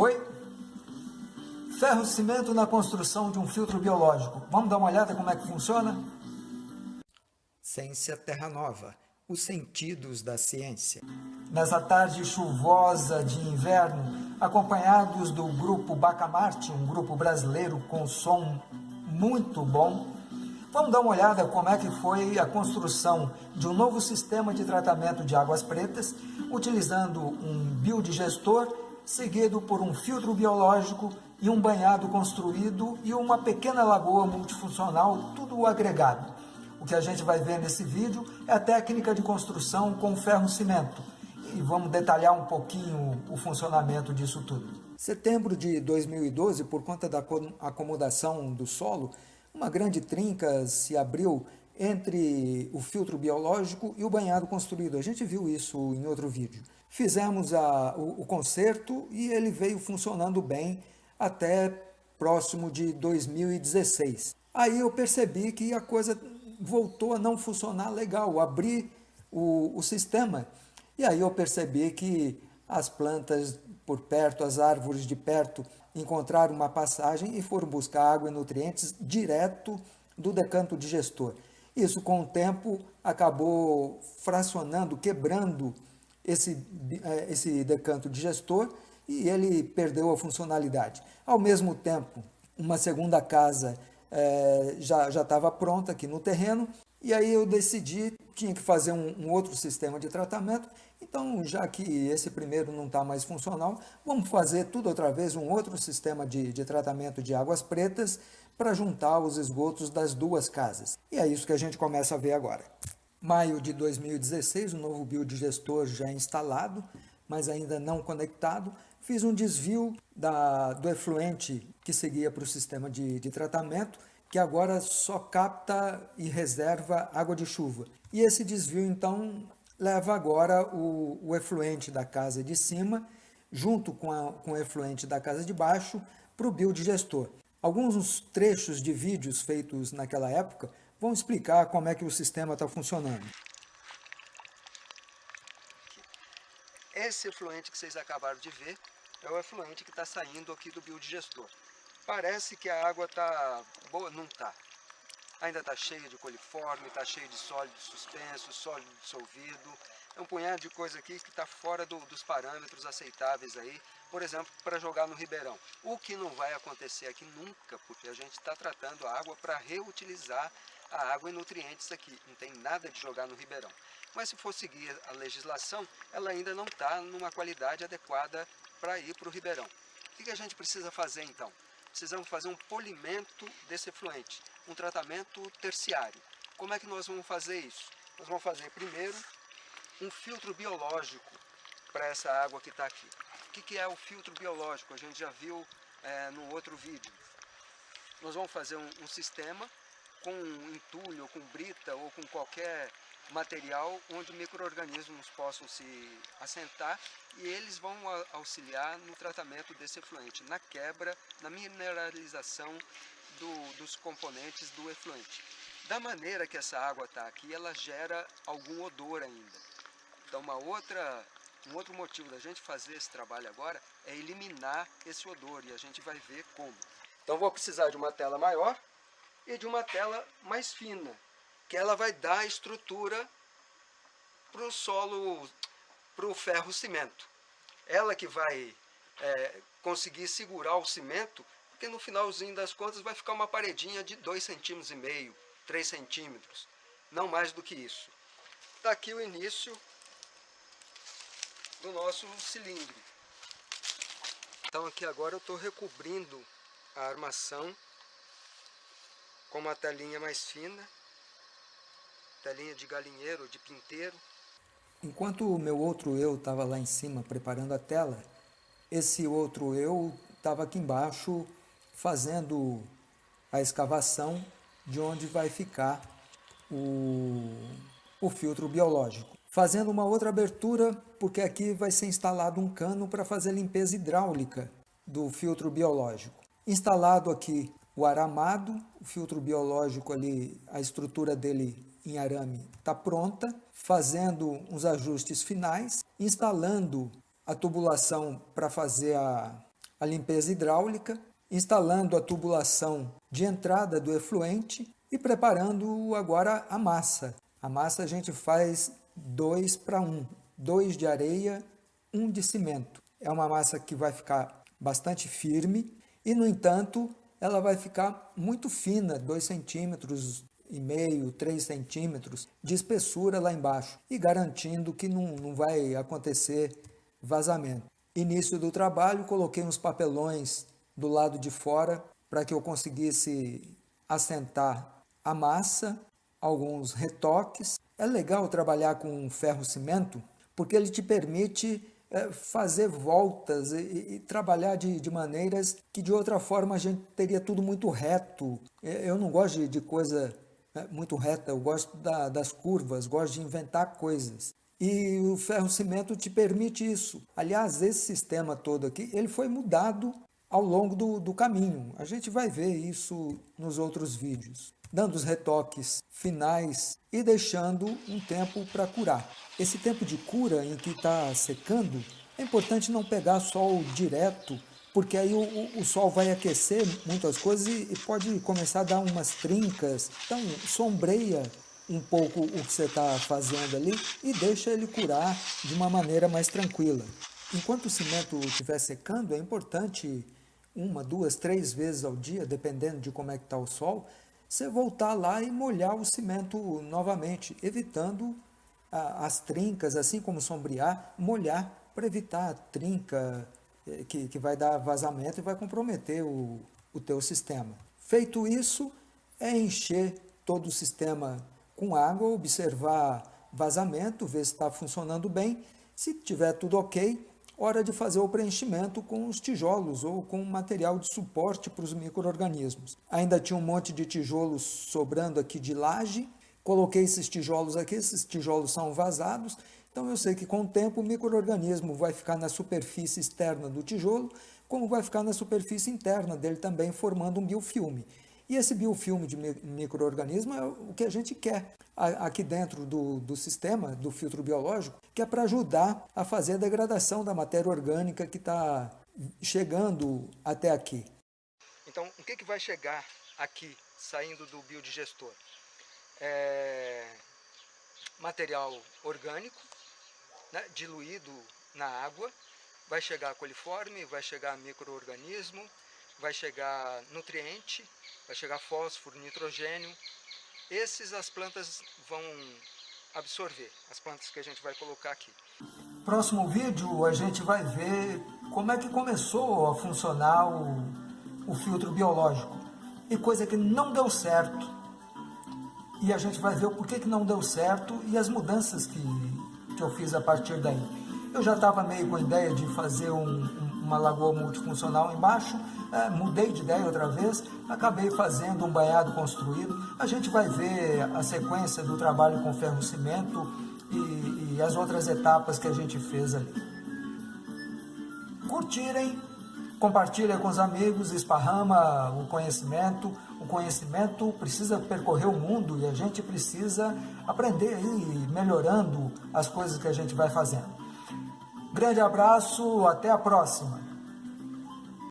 Oi? Ferro cimento na construção de um filtro biológico. Vamos dar uma olhada como é que funciona? Ciência Terra Nova. Os sentidos da ciência. Nessa tarde chuvosa de inverno, acompanhados do grupo Bacamarte, um grupo brasileiro com som muito bom, vamos dar uma olhada como é que foi a construção de um novo sistema de tratamento de águas pretas, utilizando um biodigestor, seguido por um filtro biológico e um banhado construído e uma pequena lagoa multifuncional, tudo agregado. O que a gente vai ver nesse vídeo é a técnica de construção com ferro-cimento. E vamos detalhar um pouquinho o funcionamento disso tudo. Setembro de 2012, por conta da acomodação do solo, uma grande trinca se abriu entre o filtro biológico e o banhado construído. A gente viu isso em outro vídeo. Fizemos a, o, o conserto e ele veio funcionando bem até próximo de 2016. Aí eu percebi que a coisa voltou a não funcionar legal, abri o, o sistema. E aí eu percebi que as plantas por perto, as árvores de perto, encontraram uma passagem e foram buscar água e nutrientes direto do decanto digestor. Isso, com o tempo, acabou fracionando, quebrando esse, é, esse decanto digestor e ele perdeu a funcionalidade. Ao mesmo tempo, uma segunda casa é, já estava pronta aqui no terreno, e aí eu decidi, tinha que fazer um, um outro sistema de tratamento, então já que esse primeiro não está mais funcional, vamos fazer tudo outra vez, um outro sistema de, de tratamento de águas pretas para juntar os esgotos das duas casas. E é isso que a gente começa a ver agora. Maio de 2016, o novo biodigestor já instalado, mas ainda não conectado, fiz um desvio da, do efluente que seguia para o sistema de, de tratamento, que agora só capta e reserva água de chuva. E esse desvio, então, leva agora o, o efluente da casa de cima, junto com, a, com o efluente da casa de baixo, para o biodigestor. Alguns trechos de vídeos feitos naquela época vão explicar como é que o sistema está funcionando. Esse efluente que vocês acabaram de ver é o efluente que está saindo aqui do biodigestor. Parece que a água está boa, não está. Ainda está cheia de coliforme, está cheia de sólido suspenso, sólido dissolvido. É um punhado de coisa aqui que está fora do, dos parâmetros aceitáveis aí, por exemplo, para jogar no ribeirão. O que não vai acontecer aqui nunca, porque a gente está tratando a água para reutilizar a água e nutrientes aqui. Não tem nada de jogar no ribeirão. Mas se for seguir a legislação, ela ainda não está numa qualidade adequada para ir para o ribeirão. O que a gente precisa fazer então? Precisamos fazer um polimento desse efluente, um tratamento terciário. Como é que nós vamos fazer isso? Nós vamos fazer primeiro um filtro biológico para essa água que está aqui. O que, é o filtro biológico? A gente já viu é, no outro vídeo. Nós vamos fazer um, um sistema com entulho, com brita, ou com qualquer material onde micro-organismos possam se assentar e eles vão auxiliar no tratamento desse efluente, na quebra, na mineralização do, dos componentes do efluente. Da maneira que essa água está aqui, ela gera algum odor ainda. Então uma outra, um outro motivo da gente fazer esse trabalho agora é eliminar esse odor e a gente vai ver como. Então vou precisar de uma tela maior e de uma tela mais fina, que ela vai dar estrutura para o solo, para o ferro cimento. Ela que vai é, conseguir segurar o cimento, porque no finalzinho das contas vai ficar uma paredinha de 2,5 centímetros, e meio, 3 centímetros, não mais do que isso. Está aqui o início do nosso cilindro. Então aqui agora eu estou recobrindo a armação com uma telinha mais fina telinha de galinheiro, de pinteiro. Enquanto o meu outro eu estava lá em cima preparando a tela, esse outro eu estava aqui embaixo fazendo a escavação de onde vai ficar o, o filtro biológico. Fazendo uma outra abertura, porque aqui vai ser instalado um cano para fazer limpeza hidráulica do filtro biológico. Instalado aqui o aramado, o filtro biológico ali, a estrutura dele em arame está pronta, fazendo uns ajustes finais, instalando a tubulação para fazer a, a limpeza hidráulica, instalando a tubulação de entrada do efluente e preparando agora a massa. A massa a gente faz 2 para 1, 2 de areia, 1 um de cimento. É uma massa que vai ficar bastante firme e, no entanto, ela vai ficar muito fina, 2 centímetros e meio, 3 centímetros de espessura lá embaixo e garantindo que não, não vai acontecer vazamento. Início do trabalho, coloquei uns papelões do lado de fora para que eu conseguisse assentar a massa, alguns retoques. É legal trabalhar com ferro-cimento porque ele te permite fazer voltas e, e trabalhar de, de, maneiras que de outra forma a gente teria tudo muito reto. É, eu não gosto de, de coisa é, muito reta, eu gosto da, das curvas, gosto de inventar coisas. E o ferro-cimento te permite isso. Aliás, esse sistema todo aqui, ele foi mudado ao longo do, do caminho. A gente vai ver isso nos outros vídeos. Dando os retoques finais e deixando um tempo para curar. Esse tempo de cura em que está secando, é importante não pegar sol direto, porque aí o, o, sol vai aquecer muitas coisas e, e pode começar a dar umas trincas. Então, sombreia um pouco o que você está fazendo ali e deixa ele curar de uma maneira mais tranquila. Enquanto o cimento estiver secando, é importante uma, duas, três vezes ao dia, dependendo de como é que está o sol, você voltar lá e molhar o cimento novamente, evitando a, as trincas, assim como sombrear, molhar para evitar a trinca eh, que, que vai dar vazamento e vai comprometer o, o teu sistema. Feito isso, é encher todo o sistema com água, observar vazamento, ver se está funcionando bem. Se tiver tudo ok, hora de fazer o preenchimento com os tijolos ou com material de suporte para os micro-organismos. Ainda tinha um monte de tijolos sobrando aqui de laje, coloquei esses tijolos aqui, esses tijolos são vazados, então eu sei que com o tempo o microorganismo vai ficar na superfície externa do tijolo, como vai ficar na superfície interna dele também, formando um biofilme. E esse biofilme de microorganismo é o que a gente quer aqui dentro do, do sistema, do filtro biológico, que é para ajudar a fazer a degradação da matéria orgânica que está chegando até aqui. Então, o que, que vai chegar aqui, saindo do biodigestor? É material orgânico, né, diluído na água, vai chegar coliforme, vai chegar microorganismo, vai chegar nutriente, vai chegar fósforo, nitrogênio. Esses as plantas vão absorver, as plantas que a gente vai colocar aqui. Próximo vídeo a gente vai ver como é que começou a funcionar o, o filtro biológico e coisa que não deu certo. E a gente vai ver o porquê que não deu certo e as mudanças que, que eu fiz a partir daí. Eu já estava meio com a ideia de fazer um, uma lagoa multifuncional embaixo, é, mudei de ideia outra vez, acabei fazendo um banhado construído. A gente vai ver a sequência do trabalho com ferro-cimento e, e as outras etapas que a gente fez ali. Curtirem, compartilhem com os amigos, esparrama o conhecimento. O conhecimento precisa percorrer o mundo e a gente precisa aprender aí, melhorando as coisas que a gente vai fazendo. Grande abraço, até a próxima!